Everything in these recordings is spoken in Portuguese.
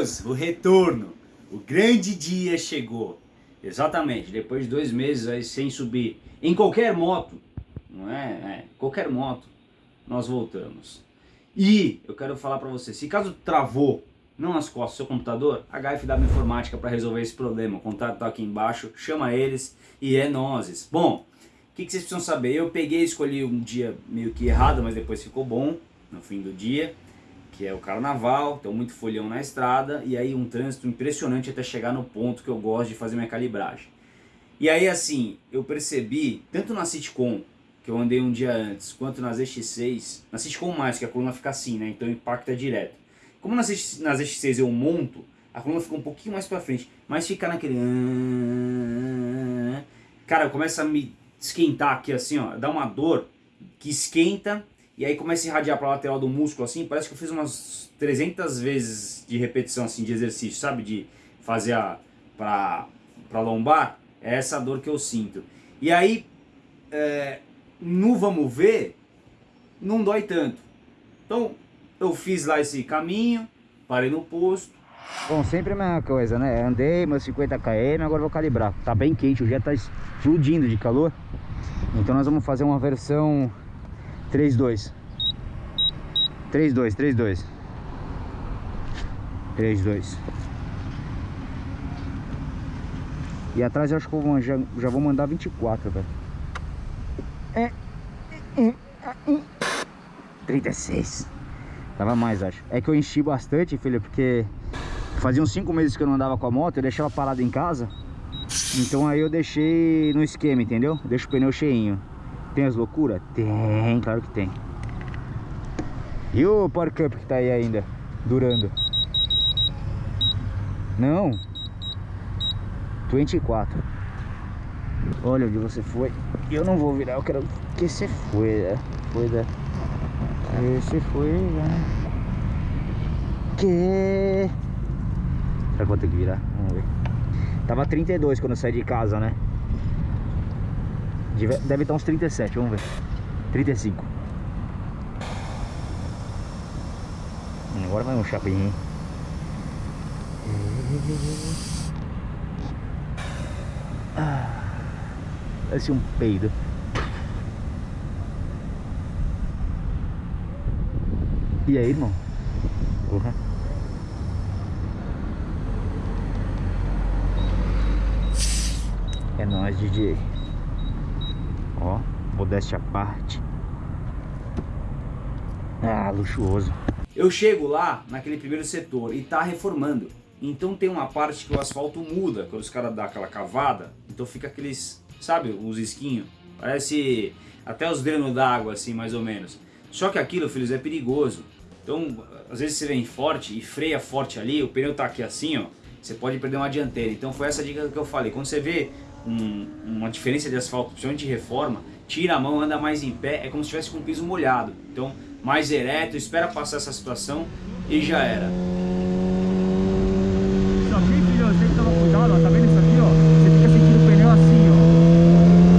filhos, o retorno, o grande dia chegou. Exatamente, depois de dois meses aí sem subir em qualquer moto, não é? é qualquer moto, nós voltamos. E eu quero falar para você, se caso travou, não nas costas seu computador, HFW Informática para resolver esse problema. O contato tá aqui embaixo, chama eles e é nozes. Bom, o que, que vocês precisam saber? Eu peguei e escolhi um dia meio que errado, mas depois ficou bom no fim do dia que é o carnaval, então muito folhão na estrada, e aí um trânsito impressionante até chegar no ponto que eu gosto de fazer minha calibragem. E aí assim, eu percebi, tanto na Sitcom, que eu andei um dia antes, quanto nas X6, na Sitcom mais, que a coluna fica assim, né, então é direto. Como nas, nas X6 eu monto, a coluna fica um pouquinho mais pra frente, mas fica naquele... Cara, começa a me esquentar aqui assim, ó, dá uma dor que esquenta e aí começa a irradiar para a lateral do músculo assim, parece que eu fiz umas 300 vezes de repetição assim de exercício, sabe? De fazer a para para lombar, é essa dor que eu sinto. E aí é, no vamos ver, não dói tanto. Então eu fiz lá esse caminho, parei no posto. Bom, sempre a mesma coisa, né? Andei meus 50 km, agora vou calibrar. Tá bem quente, o dia tá explodindo de calor. Então nós vamos fazer uma versão 3-2 3-2, 3-2 3-2 E atrás eu acho que eu já, já vou mandar 24, velho. É, é, é, 36 Tava mais, acho. É que eu enchi bastante, filho, porque Fazia uns 5 meses que eu não andava com a moto Eu deixava parada em casa. Então aí eu deixei no esquema, entendeu? Deixo o pneu cheinho tem as loucuras? Tem, claro que tem. E o Power Cup que tá aí ainda, durando? Não. 24. Olha onde você foi. Eu não vou virar, eu quero que você foi, né? Foi da... Esse foi, né? Que... Será que vou ter que virar? Vamos ver. Tava 32 quando eu saí de casa, né? Deve estar uns 37, vamos ver. 35. Agora vai um chapinho. Ah, parece um peido. E aí, irmão? Uhum. É nóis, DJ. Ó, modéstia à parte. Ah, luxuoso. Eu chego lá, naquele primeiro setor, e tá reformando. Então tem uma parte que o asfalto muda, quando os caras dão aquela cavada, então fica aqueles, sabe, os esquinhos. Parece até os drenos d'água, assim, mais ou menos. Só que aquilo, filhos, é perigoso. Então, às vezes você vem forte e freia forte ali, o pneu tá aqui assim, ó, você pode perder uma dianteira. Então foi essa dica que eu falei. Quando você vê um, uma diferença de asfalto, principalmente de reforma, tira a mão, anda mais em pé, é como se estivesse com o piso molhado. Então, mais ereto, espera passar essa situação e já era. Isso aqui, filho, tem que tomar cuidado, ó, tá vendo isso aqui, ó? Você fica sentindo o pneu assim, ó.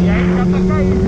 E aí dá pra cair.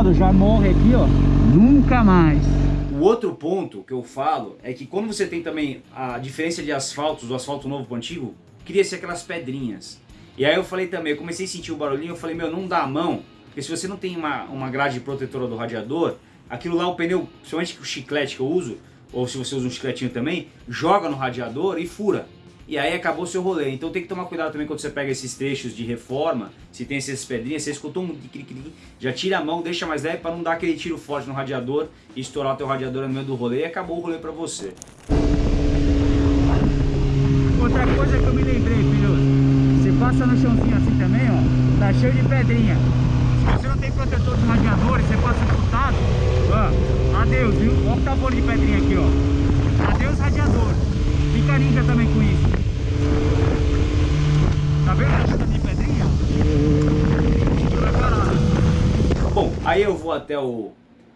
Chutado, já morre aqui, ó. Nunca mais. o outro ponto que eu falo é que quando você tem também a diferença de asfaltos, do asfalto novo para o antigo, cria-se aquelas pedrinhas. E aí eu falei também, eu comecei a sentir o barulhinho, eu falei, meu, não dá a mão, porque se você não tem uma, uma grade protetora do radiador, aquilo lá, o pneu, principalmente o chiclete que eu uso, ou se você usa um chicletinho também, joga no radiador e fura. E aí acabou seu rolê. Então tem que tomar cuidado também quando você pega esses trechos de reforma, se tem essas pedrinhas, você escutou um já tira a mão, deixa mais leve para não dar aquele tiro forte no radiador e estourar o teu radiador no meio do rolê e acabou o rolê para você. Outra coisa que eu me lembrei, filho, você passa no chãozinho assim também, ó, tá cheio de pedrinha. Se você não tem protetor de radiador e você passa escutado, ó, adeus, viu? Olha o tabuleiro de pedrinha aqui, ó. Adeus radiador. Fica ninja também com isso. Tá vendo a de pedrinha? Bom, aí eu vou até o,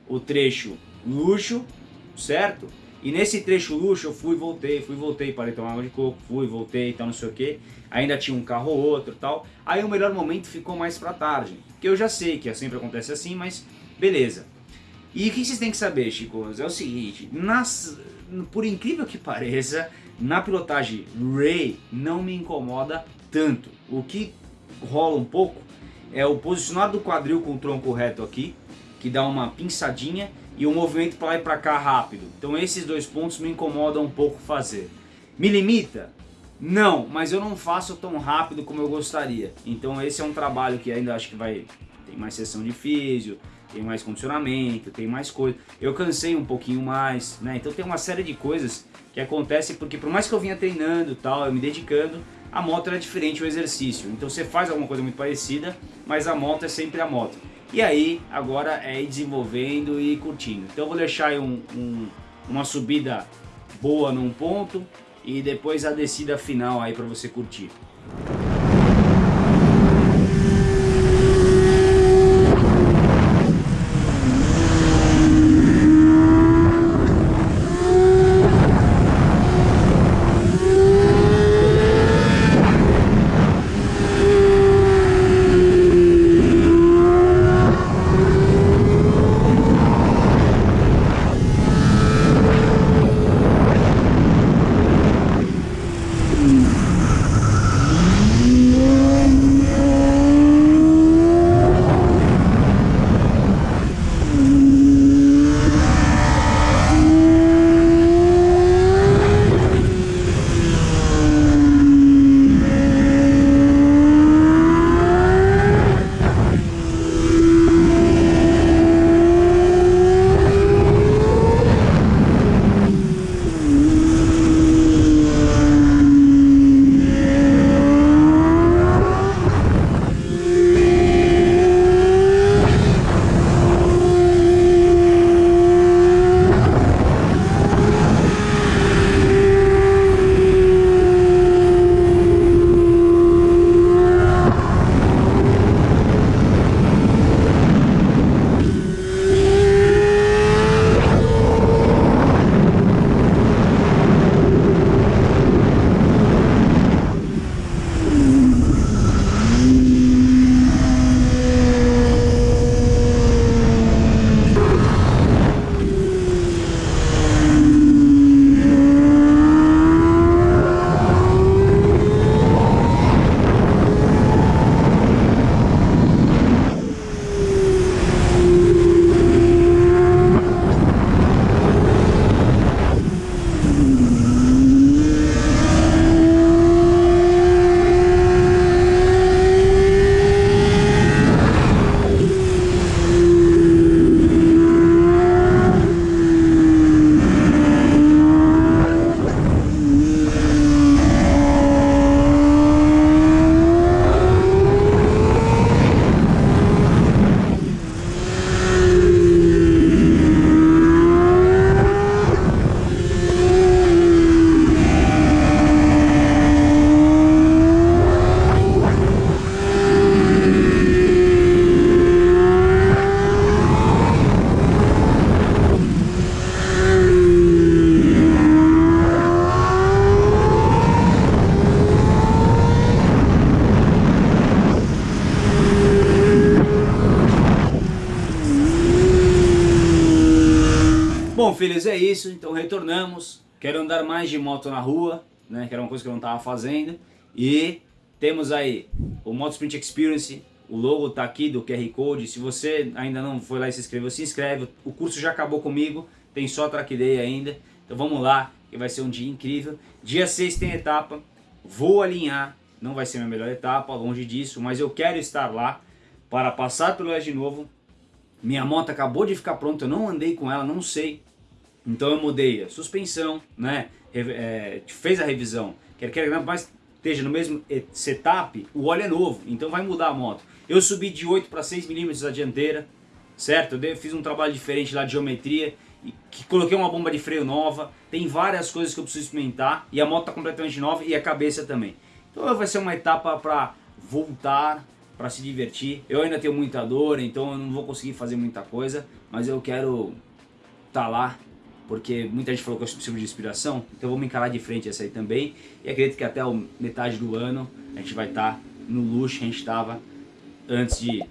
o trecho luxo, certo? E nesse trecho luxo eu fui, voltei, fui, voltei, parei tomar água de coco, fui, voltei e tal, não sei o que. Ainda tinha um carro ou outro tal. Aí o melhor momento ficou mais pra tarde. Que eu já sei que sempre acontece assim, mas beleza. E o que vocês têm que saber, Chico? É o seguinte, nas, por incrível que pareça, na pilotagem Ray não me incomoda tanto. O que rola um pouco é o posicionar do quadril com o tronco reto aqui, que dá uma pinçadinha e o um movimento para lá e para cá rápido. Então esses dois pontos me incomodam um pouco fazer. Me limita? Não, mas eu não faço tão rápido como eu gostaria. Então esse é um trabalho que ainda acho que vai... Tem mais sessão de físio, tem mais condicionamento, tem mais coisa. Eu cansei um pouquinho mais, né? Então tem uma série de coisas que acontece porque por mais que eu vinha treinando tal, eu me dedicando, a moto era diferente o exercício. Então você faz alguma coisa muito parecida, mas a moto é sempre a moto. E aí, agora é ir desenvolvendo e curtindo. Então eu vou deixar aí um, um, uma subida boa num ponto e depois a descida final aí para você curtir. Filhos, é isso. Então retornamos. Quero andar mais de moto na rua, né? Que era uma coisa que eu não estava fazendo. E temos aí o Moto Sprint Experience. O logo tá aqui do QR Code. Se você ainda não foi lá e se inscreveu, se inscreve. O curso já acabou comigo. Tem só track day ainda. Então vamos lá, que vai ser um dia incrível. Dia 6 tem etapa. Vou alinhar. Não vai ser minha melhor etapa, longe disso. Mas eu quero estar lá para passar pelo S de novo. Minha moto acabou de ficar pronta. Eu não andei com ela, não sei. Então eu mudei a suspensão, né? É, fez a revisão. Quer queira mais esteja no mesmo setup, o óleo é novo, então vai mudar a moto. Eu subi de 8 para 6 milímetros a dianteira, certo? Eu fiz um trabalho diferente lá de geometria, que coloquei uma bomba de freio nova, tem várias coisas que eu preciso experimentar, e a moto está completamente nova e a cabeça também. Então vai ser uma etapa para voltar, para se divertir. Eu ainda tenho muita dor, então eu não vou conseguir fazer muita coisa, mas eu quero estar tá lá porque muita gente falou que eu preciso de inspiração, então vamos encarar de frente essa aí também. E acredito que até metade do ano a gente vai estar tá no luxo que a gente estava antes de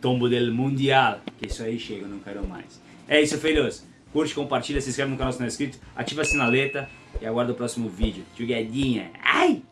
Tombo del Mundial, que isso aí chega, eu não quero mais. É isso, filhos. Curte, compartilha, se inscreve no canal se não é inscrito, ativa a sinaleta e aguarda o próximo vídeo. Tchuguedinha. Ai!